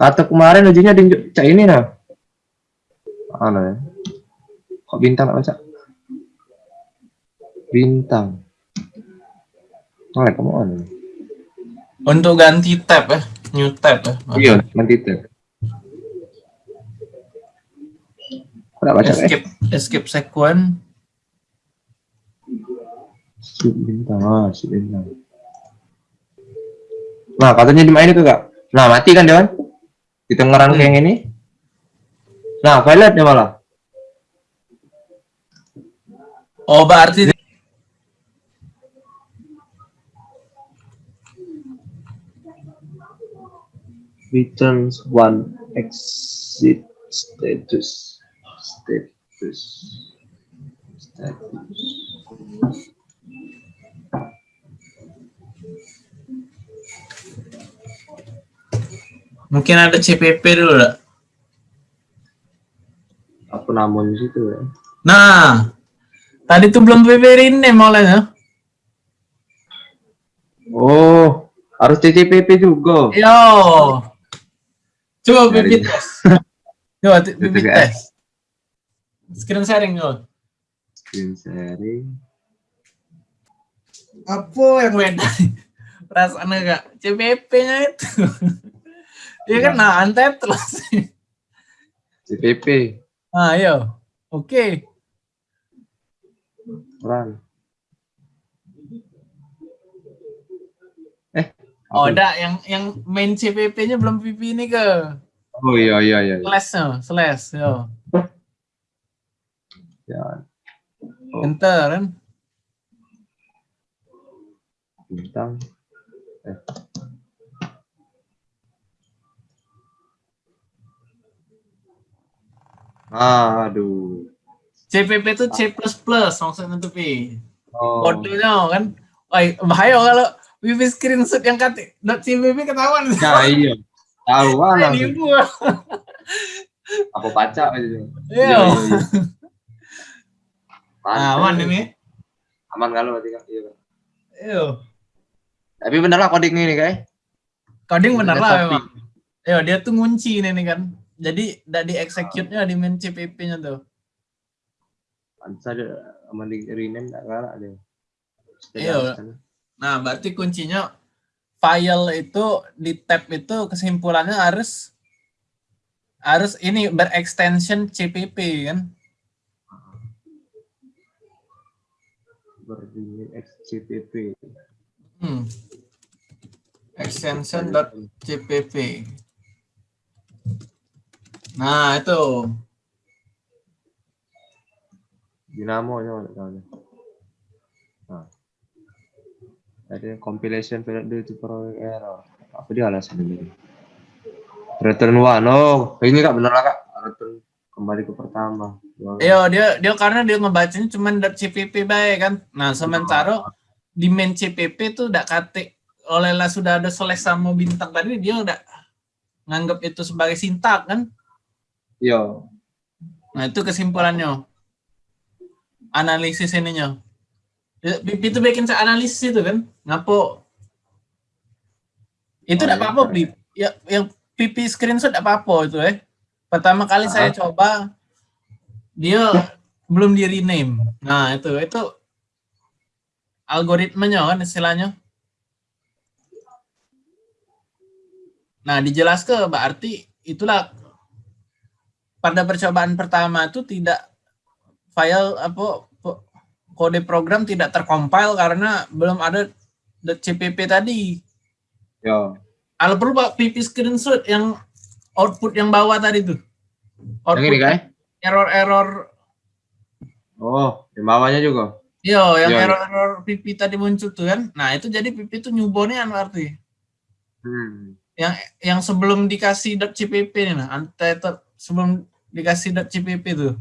Kata kemarin ujinya di cak ini nah. Mana ya? Kok bintang nggak baca? Bintang. Oh, kamu on. Untuk ganti tab ya, new tab ya. Iya, ganti tab. Baca eh? Escape, escape sequence. Sip bintang, ah, sip bintang. Nah, katanya dimainin tuh kak. Nah, mati kan Dewan? Di tengah rangka yang ini. Nah, violet ya malah. Oh, berarti returns one exit status status status mungkin ada CPP dulu lah. aku namun di situ ya Nah, tadi tuh belum PPP rename olehnya. oh harus CCPP juga Yo. Coba pipit tes. Coba t- Itu pipit guys. tes. Screen sharing yo. screen sharing Apa yang beda? Perasaan agak CPP-nya itu. Dia kan nah antet terus. CPP Ah, yo. Oke. run eh Oh, ada yang yang main CPP-nya belum PP ini ke oh iya iya iya iya. slash-nya, slash yo. ya Oh. Enter kan. bintang eh aduh CPP itu C++ maksudnya tuh Pi. oh. Kodenya kan. Wah, bahaya kalau PP screenshot yang kata .cpp ketahuan. ya iya tahu lah apa baca aja Iya. Mantap. Aman ini. aman kalau berarti kan iya Iya. tapi bener lah coding ini guys Coding bener Ada lah memang. Iya, dia tuh ngunci ini kan. Jadi tidak di execute-nya di main CPP-nya tuh. pantas ada aman di rename tak kalah deh Iya. Nah, berarti kuncinya file itu di tab itu kesimpulannya harus harus ini berextension CPP kan. berdiri XCPP Hmm. Extension CPP. Nah, itu. Dinamo nya mana tahu. Nah. Ada compilation period due to problem error. Apa dia alasan ini? Return one. Oh, ini kak bener lah kak. Return kembali ke pertama. Iya, dia dia karena dia ngebacanya cuma .cpp baik kan. Nah, sementara di main CPP tuh udah kate oleh lah sudah ada slash sama bintang tadi dia udah nganggap itu sebagai sintak kan. Iya. Nah, itu kesimpulannya. Analisis ininya. Ya, itu bikin saya analisis itu kan. Ngapo? Itu Oh, tidak iya, apa-apa. Bip. Ya, yang pipi screenshot tidak apa-apa itu eh. Pertama kali Ah. saya coba, dia belum di rename. Nah, itu itu algoritmanya kan istilahnya. Nah, dijelaskan berarti itulah pada percobaan pertama itu tidak file apa kode program tidak tercompile karena belum ada .cpp tadi. Iya. Kalau perlu Pak PP screenshot yang output yang bawah tadi tuh. Yang ini kak? error-error Oh, di bawahnya juga. Yo, yang Iya, iya. error-error PP tadi muncul tuh kan. Nah, itu jadi PP itu nyubonnya berarti. Hmm. Yang yang sebelum dikasih .cpp nih nah, itu sebelum dikasih .cpp tuh.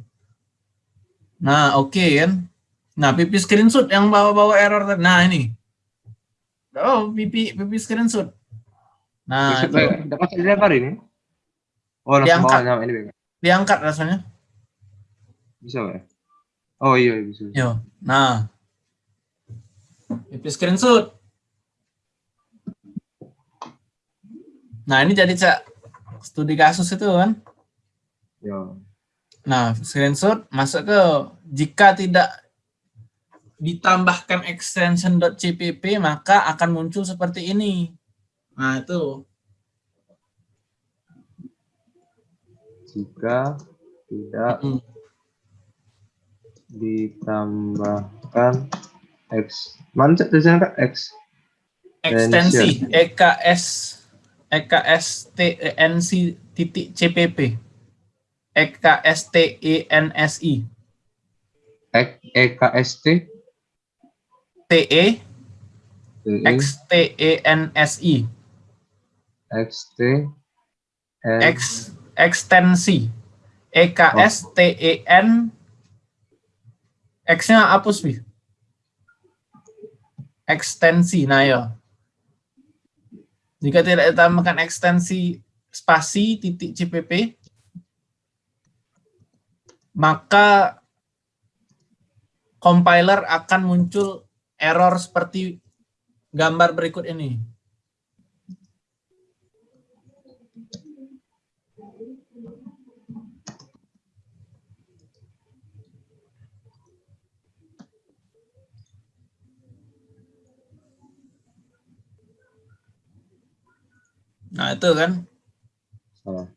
Nah, oke kan. Nah, PP screenshot yang bawa-bawa error tadi. Nah, ini. Oh, PP PP screenshot. Nah, itu Dapat saya dilempar ini? Oh, Diangkat. bawahnya ini diangkat rasanya. Bisa ya? Oh iya iya, bisa. Yo. Nah. PP screenshot. Nah, ini jadi Cak studi kasus itu kan. Ya. Nah, screenshot masuk ke jika tidak ditambahkan extension .cpp maka akan muncul seperti ini. Nah, itu. Jika tidak Mm. ditambahkan X. Mana tulisannya kak? X. Ekstensi EKS EKSTENC titik CPP EKSTENSI X E K S T? TE E? XTENSI X T N X ekstensi E EKSTEN X-nya hapus bi. Ekstensi nah ya jika tidak ditambahkan ekstensi spasi titik CPP maka compiler akan muncul error seperti gambar berikut ini. Nah itu kan salah.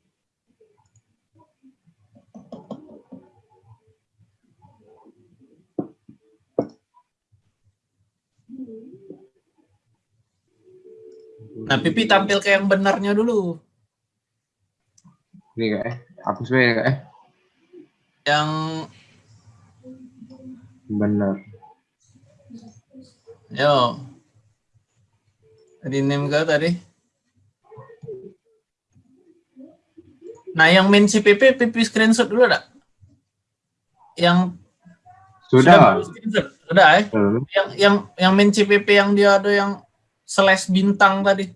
Nah pipi tampil ke yang benarnya dulu Ini kak eh. Hapus aja ya kak eh. yang Benar. Yo. Tadi name ke tadi? Nah, yang main CPP, PP screenshot dulu ada? Yang Sudah. Screenshot? Sudah eh? Belum. Yang yang yang main CPP yang dia ada yang slash bintang tadi.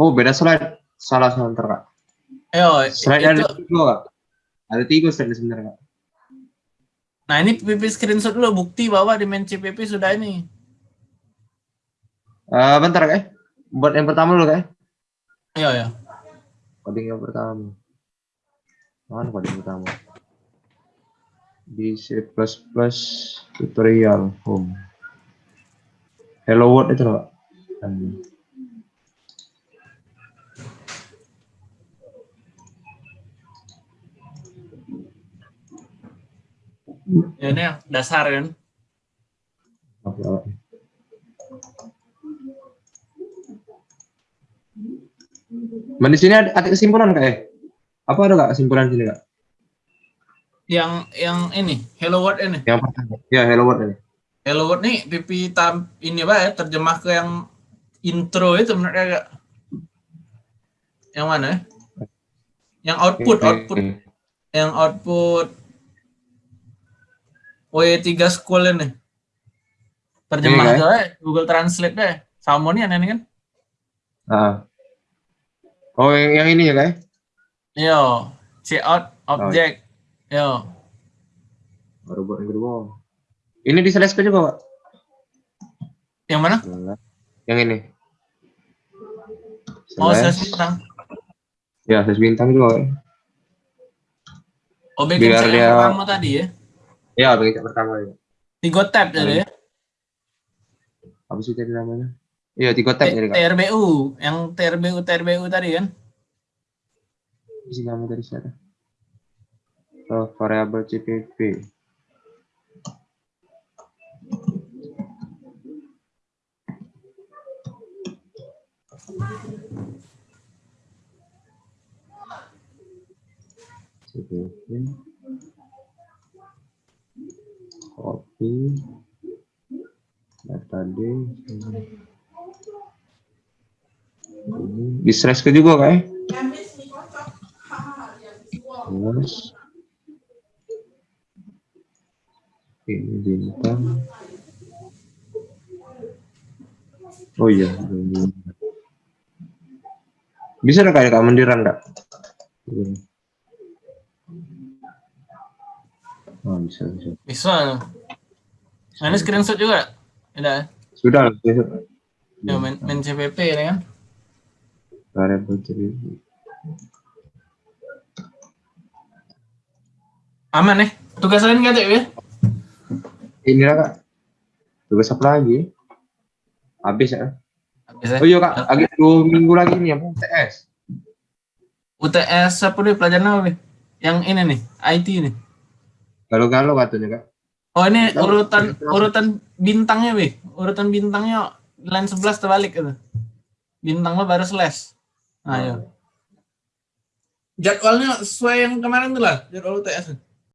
Oh beda slide. Salah sebentar kak. Ayo, Slide itu, ada tiga kak. Ada tiga slide sebenarnya kak. nah ini PP screenshot dulu bukti bahwa di main CPP sudah ini. Eh bentar kak eh. Buat yang pertama dulu kak eh. Ayo ya. Coding yang pertama. Mana coding pertama? Di C++ tutorial home. Hello world itu. Kak. Hmm. Ya, ini yang dasar kan. Oke, oke. Man, di sini ada, ada kesimpulan kak eh? Apa ada kak kesimpulan sini kak? Yang yang ini, Hello World ini. Yang pertama. Ya, hello world ini. Hello World nih pipi tam ini pak ya terjemah ke yang intro itu menurut agak yang mana? ya? Yang output, Oke. output, yang output W3 School ini. Terjemah Ini, ke eh, Google Translate deh. Sama nih aneh kan? Ah. Oh, yang, yang ini ya kak? Yo, check out object. Yo, Baru buat yang kedua. Ini di slash juga pak? yang mana? Yang ini. Oh, Slash. slash bintang. Ya, slash bintang juga. Kak. Oh, bikin Biar dia- yang pertama tadi ya. Ya, bagi cek pertama ya. Tiga tab jadi ya. Apa sih tadi namanya? Iya, tiga tab jadi kak. TRBU, yang TRBU TRBU tadi kan? Isi nama dari sana. Oh, variabel CPP. CPP. Copy. Metode. Ini di slash ke juga kayak. Terus ini bintang. Oh iya. Bisa nggak kayak kemandiran nggak? Ini. Oh, bisa, bisa. Bisa. Nah, ini screenshot juga. Sudah, bisa. Ya, main, main CPP ini kan. variable CPP. Aman eh. Tugas lain nggak ya? Inilah kak. Tugas apa lagi? Habis ya. Habis, eh. Oh iya kak, lagi dua minggu lagi nih apa? TS. UTS apa nih pelajaran apa nih? Yang ini nih, IT nih. Galau-galau katanya kak. Oh ini urutan urutan bintangnya weh. Urutan bintangnya line 11 terbalik itu. Bintang lo baru slash. Nah, ayo. Jadwalnya sesuai yang kemarin tuh lah, jadwal UTS.